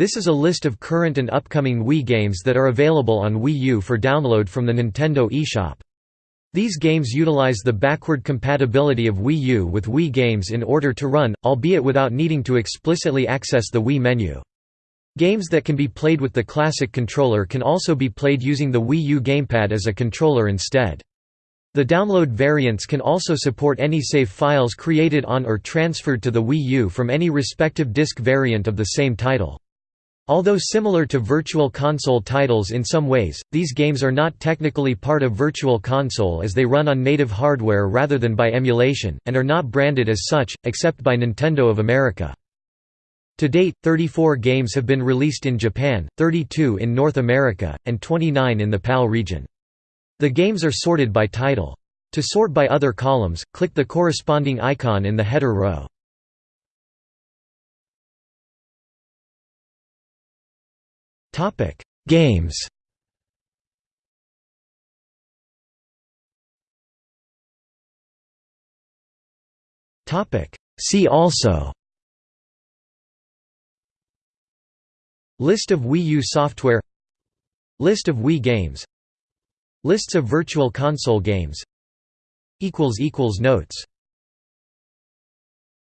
This is a list of current and upcoming Wii games that are available on Wii U for download from the Nintendo eShop. These games utilize the backward compatibility of Wii U with Wii games in order to run, albeit without needing to explicitly access the Wii menu. Games that can be played with the classic controller can also be played using the Wii U gamepad as a controller instead. The download variants can also support any save files created on or transferred to the Wii U from any respective disc variant of the same title. Although similar to Virtual Console titles in some ways, these games are not technically part of Virtual Console as they run on native hardware rather than by emulation, and are not branded as such, except by Nintendo of America. To date, 34 games have been released in Japan, 32 in North America, and 29 in the PAL region. The games are sorted by title. To sort by other columns, click the corresponding icon in the header row. Topic: Games. Topic: See also. List of Wii U software. List of Wii games. Lists of Virtual Console games. Notes